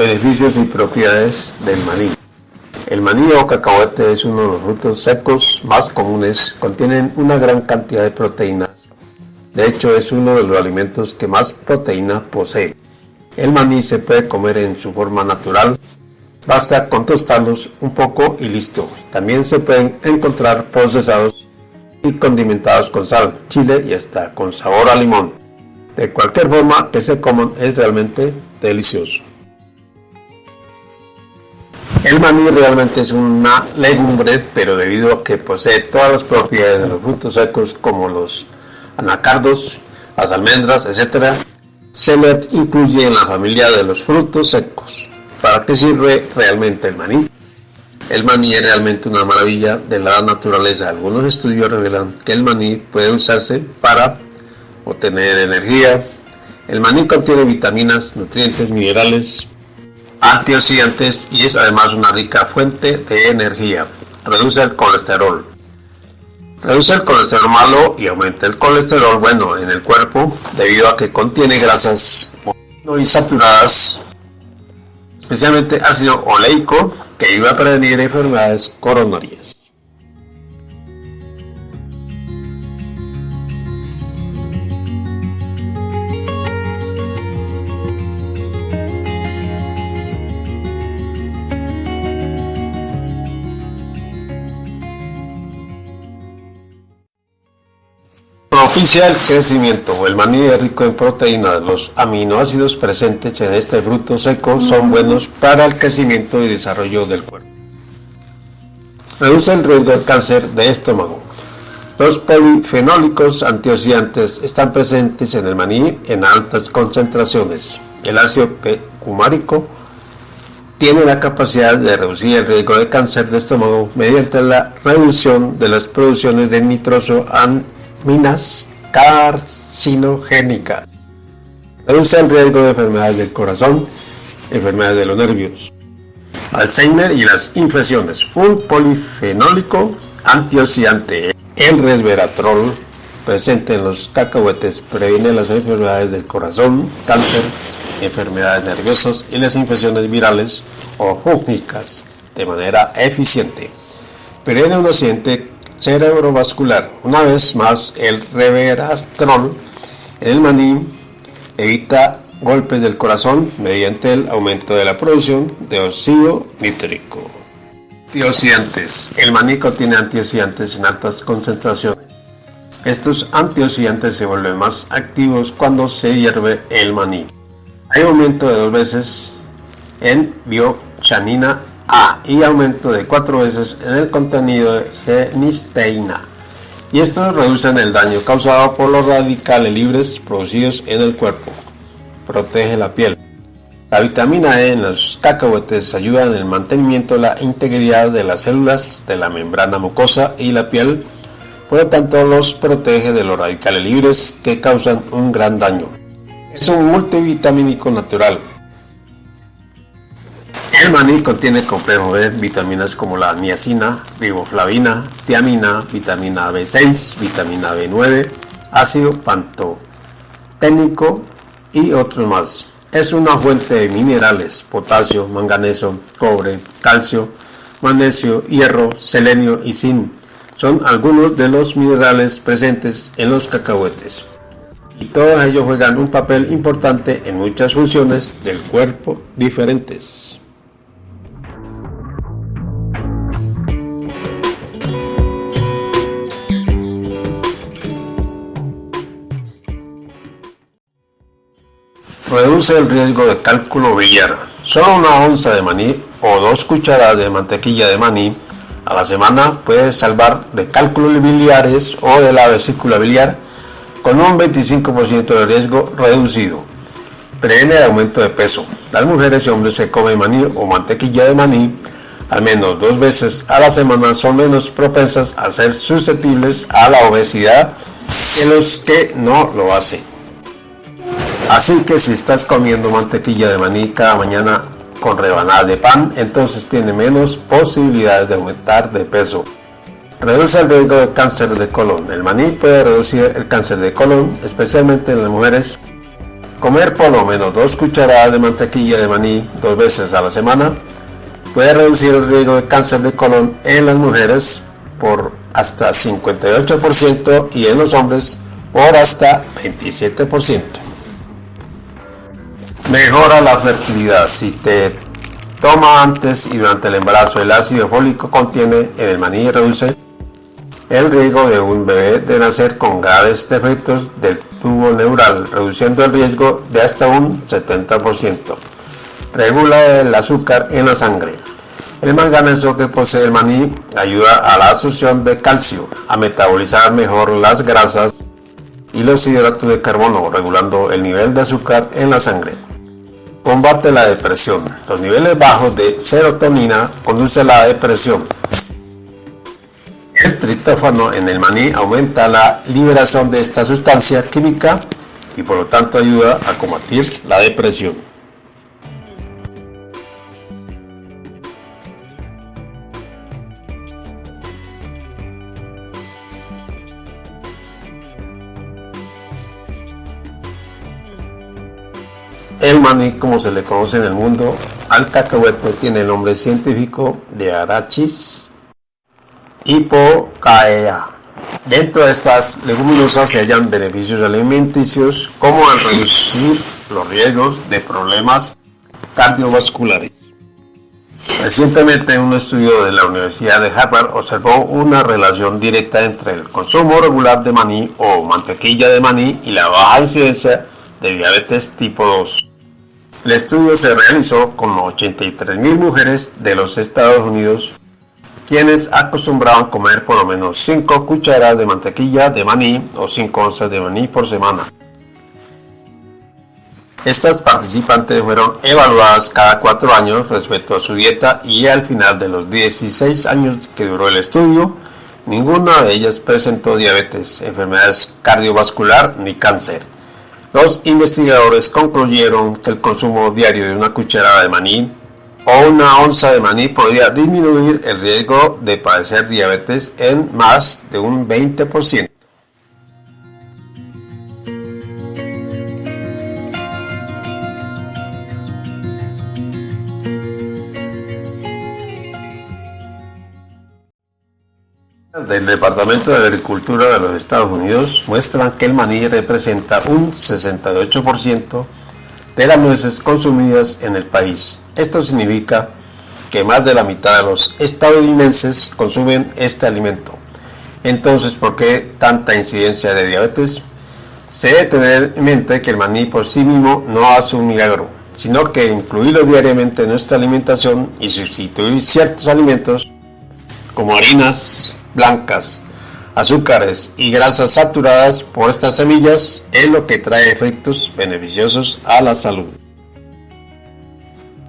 Beneficios y propiedades del maní. El maní o cacahuete es uno de los frutos secos más comunes. Contienen una gran cantidad de proteínas. De hecho, es uno de los alimentos que más proteína posee. El maní se puede comer en su forma natural. Basta con tostarlos un poco y listo. También se pueden encontrar procesados y condimentados con sal, chile y hasta con sabor a limón. De cualquier forma que se coman es realmente delicioso. El maní realmente es una legumbre, pero debido a que posee todas las propiedades de los frutos secos como los anacardos, las almendras, etc., se le incluye en la familia de los frutos secos. ¿Para qué sirve realmente el maní? El maní es realmente una maravilla de la naturaleza. Algunos estudios revelan que el maní puede usarse para obtener energía. El maní contiene vitaminas, nutrientes, minerales, antioxidantes y es además una rica fuente de energía. Reduce el colesterol. Reduce el colesterol malo y aumenta el colesterol bueno en el cuerpo debido a que contiene grasas saturadas, especialmente ácido oleico, que ayuda a prevenir enfermedades coronarias. Propicia el crecimiento. El maní es rico en proteínas. Los aminoácidos presentes en este fruto seco son buenos para el crecimiento y desarrollo del cuerpo. Reduce el riesgo de cáncer de estómago. Los polifenólicos antioxidantes están presentes en el maní en altas concentraciones. El ácido cumárico tiene la capacidad de reducir el riesgo de cáncer de estómago mediante la reducción de las producciones de nitroso minas carcinogénicas. Reduce el riesgo de enfermedades del corazón, enfermedades de los nervios, Alzheimer y las infecciones. Un polifenólico antioxidante, el resveratrol, presente en los cacahuetes, previene las enfermedades del corazón, cáncer, enfermedades nerviosas y las infecciones virales o fúngicas de manera eficiente. Previene un accidente cerebrovascular. Una vez más, el reverastrol en el maní evita golpes del corazón mediante el aumento de la producción de óxido nítrico. Antioxidantes. El maní contiene antioxidantes en altas concentraciones. Estos antioxidantes se vuelven más activos cuando se hierve el maní. Hay aumento de dos veces en biochanina y aumento de cuatro veces en el contenido de genisteína. Y estos reducen el daño causado por los radicales libres producidos en el cuerpo. Protege la piel. La vitamina E en los cacahuetes ayuda en el mantenimiento de la integridad de las células de la membrana mucosa y la piel, por lo tanto los protege de los radicales libres que causan un gran daño. Es un multivitamínico natural, el maní contiene complejo B, vitaminas como la niacina, riboflavina, tiamina, vitamina B6, vitamina B9, ácido pantoténico y otros más. Es una fuente de minerales, potasio, manganeso, cobre, calcio, magnesio, hierro, selenio y zinc. Son algunos de los minerales presentes en los cacahuetes. Y todos ellos juegan un papel importante en muchas funciones del cuerpo diferentes. Reduce el riesgo de cálculo biliar. Solo una onza de maní o dos cucharadas de mantequilla de maní a la semana puede salvar de cálculos biliares o de la vesícula biliar con un 25% de riesgo reducido. Previene el aumento de peso. Las mujeres y hombres que comen maní o mantequilla de maní al menos dos veces a la semana son menos propensas a ser susceptibles a la obesidad que los que no lo hacen. Así que si estás comiendo mantequilla de maní cada mañana con rebanada de pan, entonces tiene menos posibilidades de aumentar de peso. Reduce el riesgo de cáncer de colon. El maní puede reducir el cáncer de colon, especialmente en las mujeres Comer por lo menos dos cucharadas de mantequilla de maní dos veces a la semana puede reducir el riesgo de cáncer de colon en las mujeres por hasta 58% y en los hombres por hasta 27%. Mejora la fertilidad. Si te toma antes y durante el embarazo el ácido fólico contiene en el maní reduce el riesgo de un bebé de nacer con graves defectos del tubo neural, reduciendo el riesgo de hasta un 70%. Regula el azúcar en la sangre. El manganeso que posee el maní ayuda a la absorción de calcio, a metabolizar mejor las grasas y los hidratos de carbono, regulando el nivel de azúcar en la sangre. Combate la depresión. Los niveles bajos de serotonina conducen a la depresión. El triptófano en el maní aumenta la liberación de esta sustancia química y por lo tanto ayuda a combatir la depresión. El maní, como se le conoce en el mundo, al cacahuete tiene el nombre científico de Arachis hipocaea. Dentro de estas leguminosas se hallan beneficios alimenticios como al reducir los riesgos de problemas cardiovasculares. Recientemente un estudio de la Universidad de Harvard observó una relación directa entre el consumo regular de maní o mantequilla de maní y la baja incidencia de diabetes tipo 2. El estudio se realizó con 83.000 mujeres de los Estados Unidos quienes acostumbraban comer por lo menos 5 cucharadas de mantequilla de maní o 5 onzas de maní por semana. Estas participantes fueron evaluadas cada 4 años respecto a su dieta y al final de los 16 años que duró el estudio, ninguna de ellas presentó diabetes, enfermedades cardiovascular ni cáncer. Los investigadores concluyeron que el consumo diario de una cucharada de maní o una onza de maní podría disminuir el riesgo de padecer diabetes en más de un 20%. Del Departamento de Agricultura de los Estados Unidos muestran que el maní representa un 68% de las nueces consumidas en el país. Esto significa que más de la mitad de los estadounidenses consumen este alimento. Entonces, ¿por qué tanta incidencia de diabetes? Se debe tener en mente que el maní por sí mismo no hace un milagro, sino que incluirlo diariamente en nuestra alimentación y sustituir ciertos alimentos como harinas blancas, azúcares y grasas saturadas por estas semillas es lo que trae efectos beneficiosos a la salud.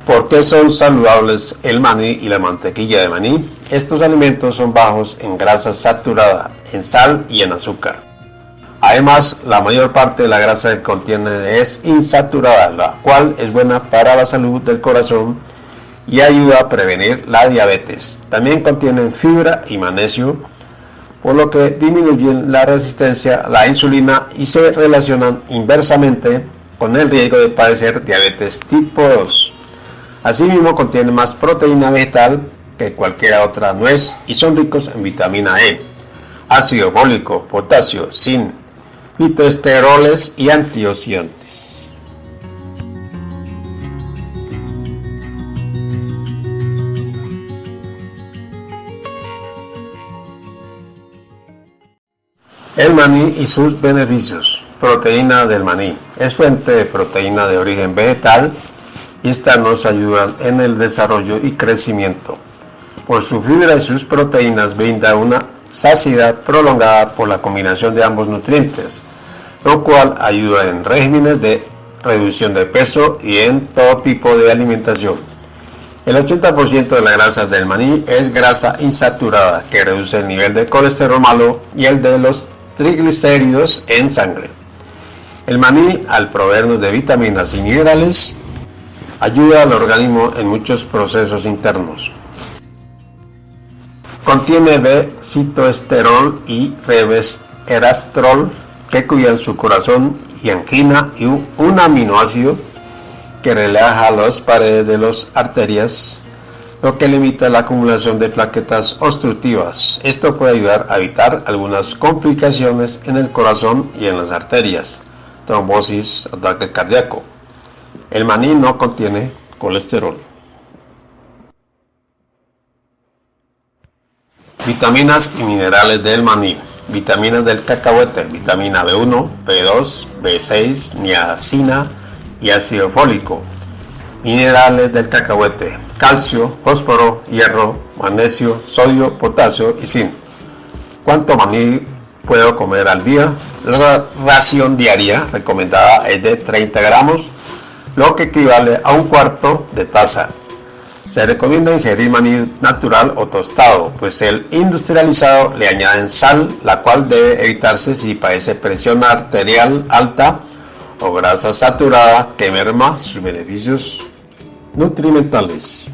¿Por qué son saludables el maní y la mantequilla de maní? Estos alimentos son bajos en grasa saturada, en sal y en azúcar. Además, la mayor parte de la grasa que contienen es insaturada, la cual es buena para la salud del corazón y ayuda a prevenir la diabetes. También contienen fibra y magnesio, por lo que disminuyen la resistencia a la insulina y se relacionan inversamente con el riesgo de padecer diabetes tipo 2. Asimismo contienen más proteína vegetal que cualquier otra nuez y son ricos en vitamina E, ácido fólico, potasio, zinc, fitoesteroles y antioxidantes. El maní y sus beneficios. Proteína del maní. Es fuente de proteína de origen vegetal y estas nos ayudan en el desarrollo y crecimiento. Por su fibra y sus proteínas brinda una saciedad prolongada por la combinación de ambos nutrientes, lo cual ayuda en regímenes de reducción de peso y en todo tipo de alimentación. El 80% de la grasa del maní es grasa insaturada que reduce el nivel de colesterol malo y el de los triglicéridos en sangre. El maní, al proveernos de vitaminas y minerales, ayuda al organismo en muchos procesos internos. Contiene B-citoesterol y revesterastrol, que cuidan su corazón y angina y un aminoácido que relaja las paredes de las arterias, lo que limita la acumulación de plaquetas obstructivas. Esto puede ayudar a evitar algunas complicaciones en el corazón y en las arterias, trombosis, ataque cardíaco. El maní no contiene colesterol. Vitaminas y minerales del maní. Vitaminas del cacahuete, vitamina B1, B2, B6, niacina y ácido fólico. Minerales del cacahuete, calcio, fósforo, hierro, magnesio, sodio, potasio y zinc. ¿Cuánto maní puedo comer al día? La ración diaria recomendada es de 30 gramos, lo que equivale a un cuarto de taza. Se recomienda ingerir maní natural o tostado, pues el industrializado le añaden sal, la cual debe evitarse si padece presión arterial alta o grasa saturada que merma sus beneficios nutrimentales.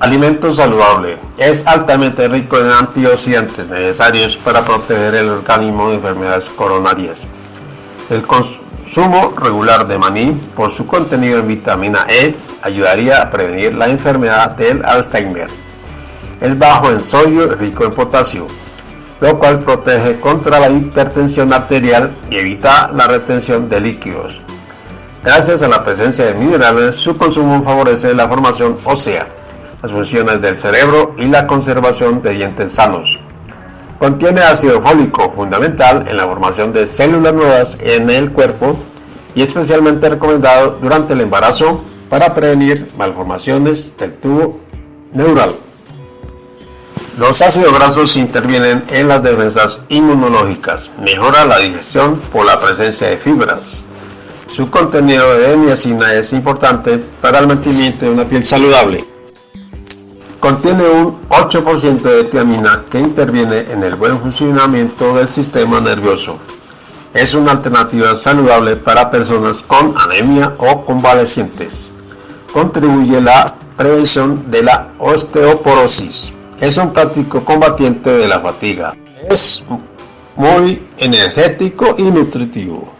Alimento saludable. Es altamente rico en antioxidantes necesarios para proteger el organismo de enfermedades coronarias. El consumo regular de maní, por su contenido en vitamina E, ayudaría a prevenir la enfermedad del Alzheimer. Es bajo en sodio y rico en potasio, lo cual protege contra la hipertensión arterial y evita la retención de líquidos. Gracias a la presencia de minerales, su consumo favorece la formación ósea, las funciones del cerebro y la conservación de dientes sanos. Contiene ácido fólico, fundamental en la formación de células nuevas en el cuerpo y especialmente recomendado durante el embarazo para prevenir malformaciones del tubo neural. Los ácidos grasos intervienen en las defensas inmunológicas, mejora la digestión por la presencia de fibras. Su contenido de niacina es importante para el mantenimiento de una piel saludable. Contiene un 8% de tiamina que interviene en el buen funcionamiento del sistema nervioso. Es una alternativa saludable para personas con anemia o convalecientes. Contribuye a la prevención de la osteoporosis. Es un práctico combatiente de la fatiga. Es muy energético y nutritivo.